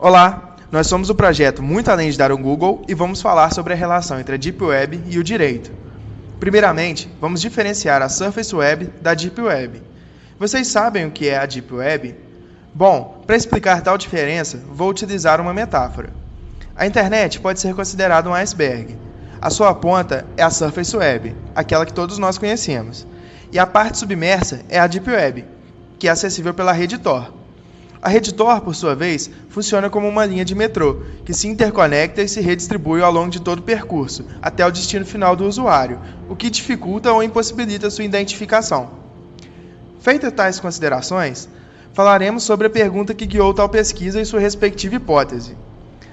Olá, nós somos o projeto Muito Além de Dar um Google e vamos falar sobre a relação entre a Deep Web e o direito. Primeiramente, vamos diferenciar a Surface Web da Deep Web. Vocês sabem o que é a Deep Web? Bom, para explicar tal diferença, vou utilizar uma metáfora. A internet pode ser considerada um iceberg. A sua ponta é a Surface Web, aquela que todos nós conhecemos, e a parte submersa é a Deep Web, que é acessível pela rede Tor. A rede Tor, por sua vez, funciona como uma linha de metrô, que se interconecta e se redistribui ao longo de todo o percurso, até o destino final do usuário, o que dificulta ou impossibilita sua identificação. Feitas tais considerações, falaremos sobre a pergunta que guiou tal pesquisa e sua respectiva hipótese.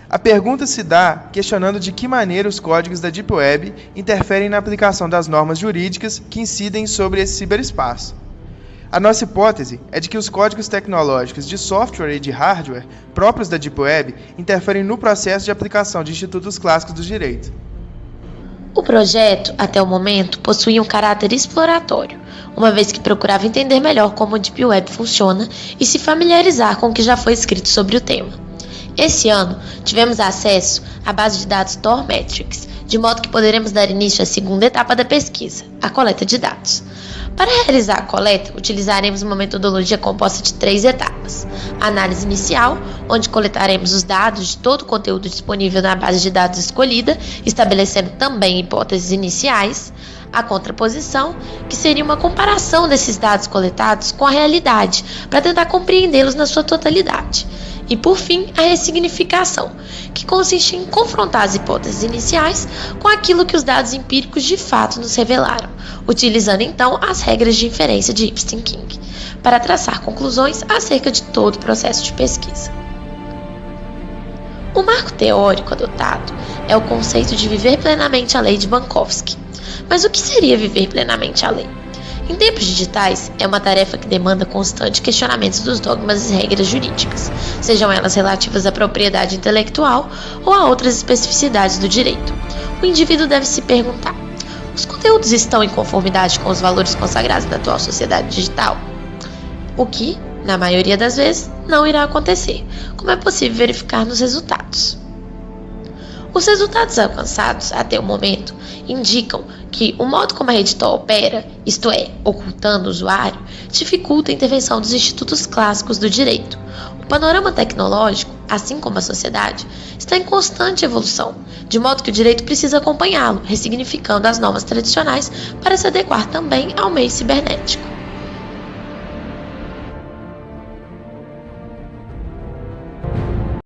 A pergunta se dá questionando de que maneira os códigos da Deep Web interferem na aplicação das normas jurídicas que incidem sobre esse ciberespaço. A nossa hipótese é de que os códigos tecnológicos de software e de hardware próprios da Deep Web interferem no processo de aplicação de institutos clássicos do direito. O projeto, até o momento, possuía um caráter exploratório, uma vez que procurava entender melhor como a Deep Web funciona e se familiarizar com o que já foi escrito sobre o tema. Esse ano, tivemos acesso à base de dados Tor Metrics, de modo que poderemos dar início à segunda etapa da pesquisa, a coleta de dados. Para realizar a coleta, utilizaremos uma metodologia composta de três etapas: a análise inicial, onde coletaremos os dados de todo o conteúdo disponível na base de dados escolhida, estabelecendo também hipóteses iniciais. A contraposição, que seria uma comparação desses dados coletados com a realidade, para tentar compreendê-los na sua totalidade. E por fim, a ressignificação, que consiste em confrontar as hipóteses iniciais com aquilo que os dados empíricos de fato nos revelaram, utilizando então as regras de inferência de Ipstein King, para traçar conclusões acerca de todo o processo de pesquisa. O marco teórico adotado é o conceito de viver plenamente a lei de Bankovsky. Mas o que seria viver plenamente a lei? Em tempos digitais, é uma tarefa que demanda constante questionamento dos dogmas e regras jurídicas, sejam elas relativas à propriedade intelectual ou a outras especificidades do direito. O indivíduo deve se perguntar: os conteúdos estão em conformidade com os valores consagrados da atual sociedade digital? O que, na maioria das vezes, não irá acontecer, como é possível verificar nos resultados. Os resultados alcançados até o momento indicam que o modo como a rede Tor opera, isto é, ocultando o usuário, dificulta a intervenção dos institutos clássicos do direito. O panorama tecnológico, assim como a sociedade, está em constante evolução, de modo que o direito precisa acompanhá-lo, ressignificando as normas tradicionais para se adequar também ao meio cibernético.